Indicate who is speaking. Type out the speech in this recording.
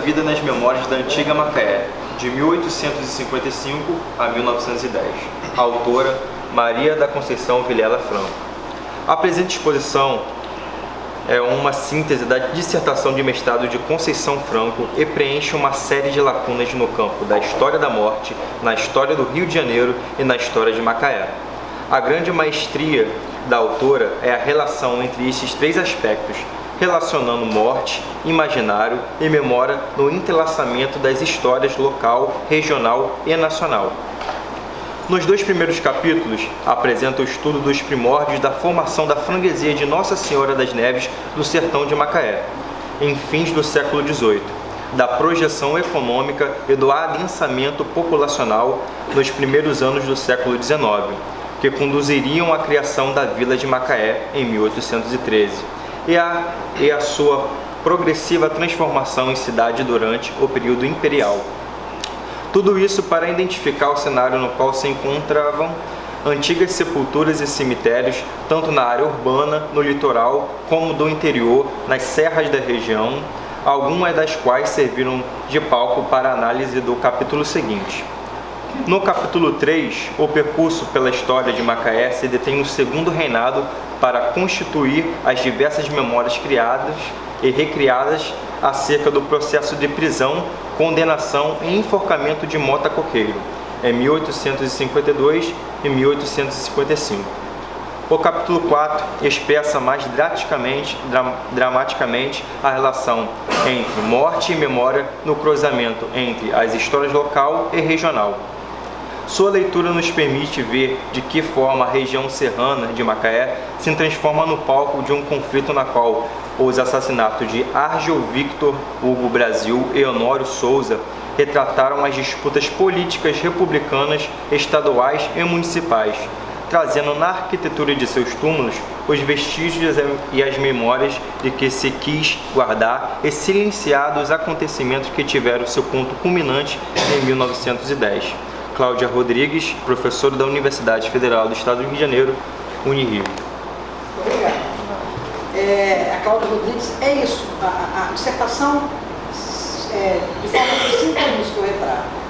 Speaker 1: Vida nas Memórias da Antiga Macaé, de 1855 a 1910. Autora Maria da Conceição Vilela Franco. A presente exposição é uma síntese da dissertação de mestrado de Conceição Franco e preenche uma série de lacunas no campo da história da morte, na história do Rio de Janeiro e na história de Macaé. A grande maestria da autora é a relação entre esses três aspectos, relacionando morte, imaginário e memória no entrelaçamento das histórias local, regional e nacional. Nos dois primeiros capítulos, apresenta o estudo dos primórdios da formação da freguesia de Nossa Senhora das Neves do sertão de Macaé, em fins do século XVIII, da projeção econômica e do adensamento populacional nos primeiros anos do século XIX, que conduziriam à criação da Vila de Macaé em 1813 e a, e a sua progressiva transformação em cidade durante o período imperial. Tudo isso para identificar o cenário no qual se encontravam antigas sepulturas e cemitérios, tanto na área urbana, no litoral, como do interior, nas serras da região, algumas das quais serviram de palco para a análise do capítulo seguinte. No capítulo 3, o percurso pela história de Macaé se detém no segundo reinado para constituir as diversas memórias criadas e recriadas acerca do processo de prisão, condenação e enforcamento de Mota Coqueiro, em 1852 e 1855. O capítulo 4 expressa mais drasticamente, dra dramaticamente a relação entre morte e memória no cruzamento entre as histórias local e regional. Sua leitura nos permite ver de que forma a região serrana de Macaé se transforma no palco de um conflito na qual os assassinatos de Argel Victor Hugo Brasil e Honório Souza retrataram as disputas políticas republicanas, estaduais e municipais, trazendo na arquitetura de seus túmulos os vestígios e as memórias de que se quis guardar e silenciar dos acontecimentos que tiveram seu ponto culminante em 1910. Cláudia Rodrigues, professora da Universidade Federal do Estado do Rio de Janeiro, Unirio.
Speaker 2: Obrigada. É, a Cláudia Rodrigues, é isso, a, a dissertação, é, de forma de cinco anos que eu retrato